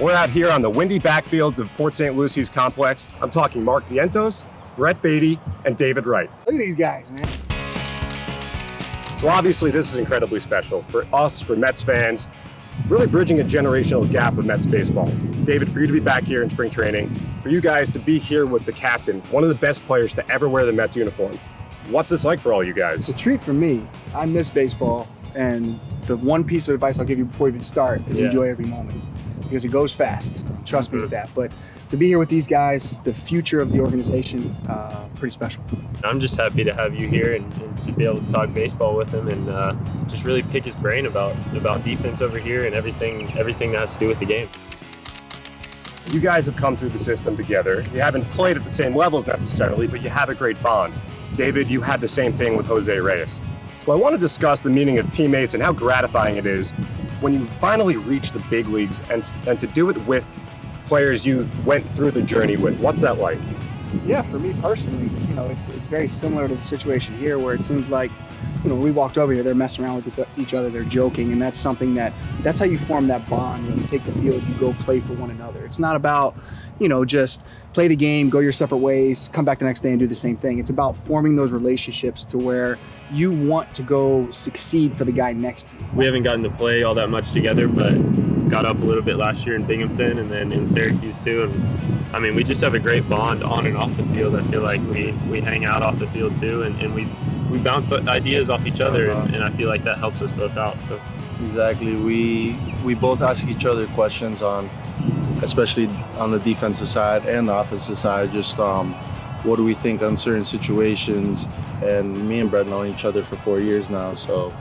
We're out here on the windy backfields of Port St. Lucie's complex. I'm talking Mark Vientos, Brett Baty, and David Wright. Look at these guys, man. So obviously this is incredibly special for us, for Mets fans, really bridging a generational gap with Mets baseball. David, for you to be back here in spring training, for you guys to be here with the captain, one of the best players to ever wear the Mets uniform. What's this like for all you guys? It's a treat for me. I miss baseball, and the one piece of advice I'll give you before you even start is Yeah. enjoy every moment because it goes fast. Trust me with that. But to be here with these guys, the future of the organization, uh, pretty special. I'm just happy to have you here and, and to be able to talk baseball with him and uh, just really pick his brain about about defense over here and everything everything that has to do with the game. You guys have come through the system together. You haven't played at the same levels necessarily, but you have a great bond. David, you had the same thing with Jose Reyes. So I want to discuss the meaning of teammates and how gratifying it is when you finally reach the big leagues and, and to do it with players you went through the journey with. What's that like? Yeah, for me personally, know, it's it's very similar to the situation here where it seems like, you know, we walked over here, they're messing around with each other, they're joking, and that's something that that's how you form that bond. When you take the field, you go play for one another. It's not about, you know, just play the game, go your separate ways, come back the next day and do the same thing. It's about forming those relationships to where you want to go succeed for the guy next to you. We haven't gotten to play all that much together, but got up a little bit last year in Binghamton and then in Syracuse too. And I mean, we just have a great bond on and off the field. I feel like we, we hang out off the field too, and, and we we bounce ideas off each other, and, and I feel like that helps us both out. So. Exactly. We we both ask each other questions on, especially on the defensive side and the offensive side. Just um, what do we think on certain situations? And me and Brett know each other for four years now, so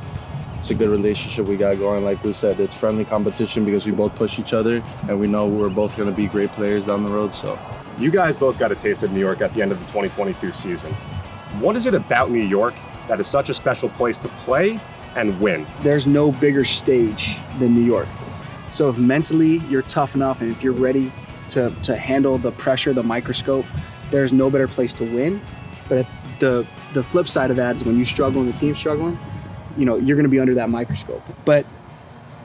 it's a good relationship we got going. Like we said, it's friendly competition because we both push each other, and we know we're both going to be great players down the road. So You guys both got a taste of New York at the end of the 2022 season. What is it about New York that is such a special place to play and win? there's no bigger stage than New York. So if mentally you're tough enough and if you're ready to, to handle the pressure, the microscope, there's no better place to win. But the the flip side of that is when you struggle and the team's struggling, you know, you're gonna be under that microscope. But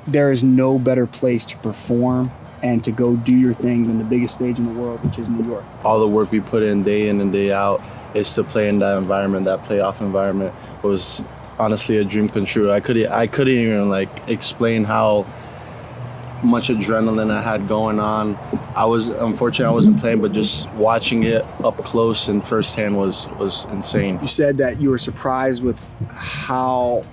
there is no better place to perform and to go do your thing than the biggest stage in the world, which is New York. all the work we put in day in and day out is to play in that environment, that playoff environment was honestly a dream come true. I couldn't I couldn't even like explain how much adrenaline I had going on. I was unfortunately I wasn't playing, but just watching it up close and firsthand was was insane. You said that you were surprised with how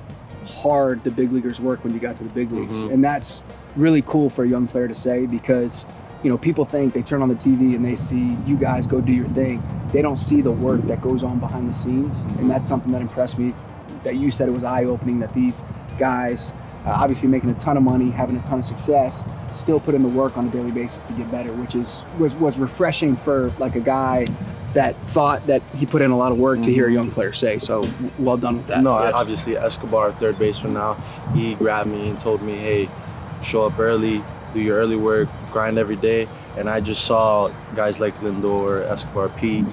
hard the big leaguers work when you got to the big leagues. Mhm. And that's really cool for a young player to say because, you know, people think they turn on the TV and they see you guys go do your thing. They don't see the work that goes on behind the scenes. And that's something that impressed me that you said it was eye opening that these guys, uh, obviously making a ton of money, having a ton of success, still put in the work on a daily basis to get better, which is was, was refreshing for like a guy that thought that he put in a lot of work to hear a mm-hmm. young player say. So well done with that. No, Yes. obviously Escobar, third baseman now, he grabbed me and told me, "Hey, show up early, do your early work, grind every day." And I just saw guys like Lindor, Escobar, Pete.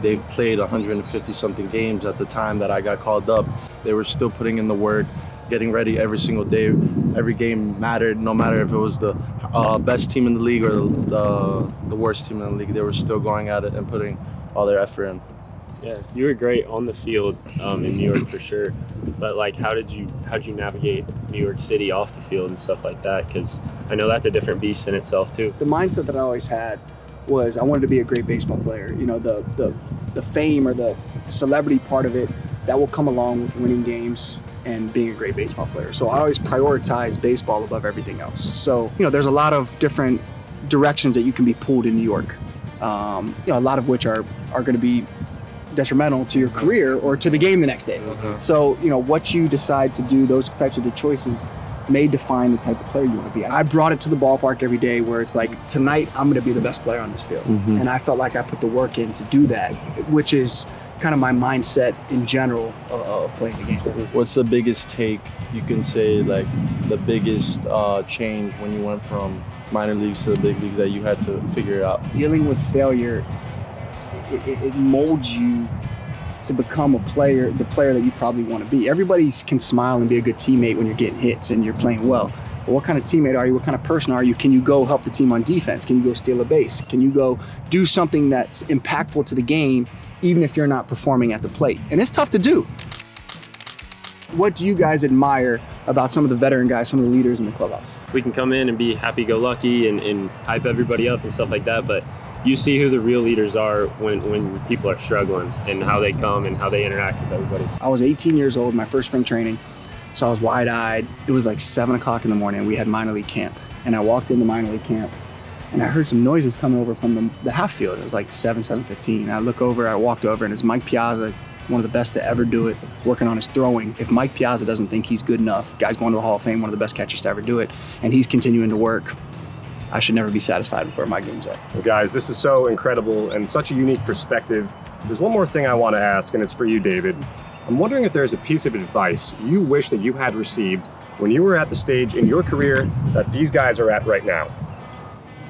They played 150 something games at the time that I got called up. They were still putting in the work, getting ready every single day. Every game mattered, no matter if it was the uh, best team in the league or the the worst team in the league. They were still going at it and putting all their effort in. Yeah, you were great on the field um, in New York for sure. But like, how did you how did you navigate New York City off the field and stuff like that? Because I know that's a different beast in itself too. the mindset that I always had was I wanted to be a great baseball player. You know, the the the fame or the celebrity part of it that will come along with winning games and being a great baseball player. So I always prioritize baseball above everything else. So you know, there's a lot of different directions that you can be pulled in New York. Um, you know, a lot of which are are going to be detrimental to your career or to the game the next day. So, you know, what you decide to do, those types of the choices may define the type of player you want to be. I brought it to the ballpark every day where it's like, tonight I'm going to be the best player on this field. Mhm. And I felt like I put the work in to do that, which is kind of my mindset in general of, of playing the game. What's the biggest take you can say, like the biggest uh, change when you went from minor leagues to the big leagues that you had to figure out? Dealing with failure, it, it, it molds you to become a player, the player that you probably want to be. Everybody can smile and be a good teammate when you're getting hits and you're playing well. Well, what kind of teammate are you? What kind of person are you? Can you go help the team on defense? Can you go steal a base? Can you go do something that's impactful to the game, even if you're not performing at the plate? And it's tough to do. What do you guys admire about some of the veteran guys, some of the leaders in the clubhouse? We can come in and be happy-go-lucky and, and hype everybody up and stuff like that, but you see who the real leaders are when, when people are struggling and how they come and how they interact with everybody. I was 18 years old, my first spring training. So I was wide eyed. It was like seven o'clock in the morning. We had minor league camp. And I walked into minor league camp and I heard some noises coming over from the, the half field. It was like 7, 7.15. I look over, I walked over and it's Mike Piazza, one of the best to ever do it, working on his throwing. If Mike Piazza doesn't think he's good enough, guy's going to the Hall of Fame, one of the best catchers to ever do it, and he's continuing to work, I should never be satisfied with where my game's at. Well, guys, this is so incredible and such a unique perspective. There's one more thing I want to ask, and it's for you, David. I'm wondering if there's a piece of advice you wish that you had received when you were at the stage in your career that these guys are at right now.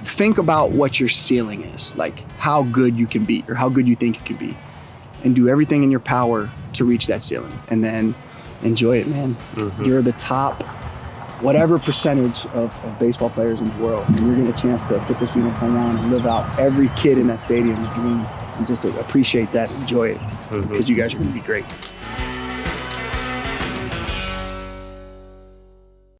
Think about what your ceiling is, like how good you can be or how good you think you can be, and do everything in your power to reach that ceiling. And then enjoy it, man. Mhm. You're the top, whatever percentage of, of baseball players in the world, and you're getting a chance to put this uniform on and live out every kid in that stadium's dream and just appreciate that, enjoy it, Mhm. because you guys are going to be great.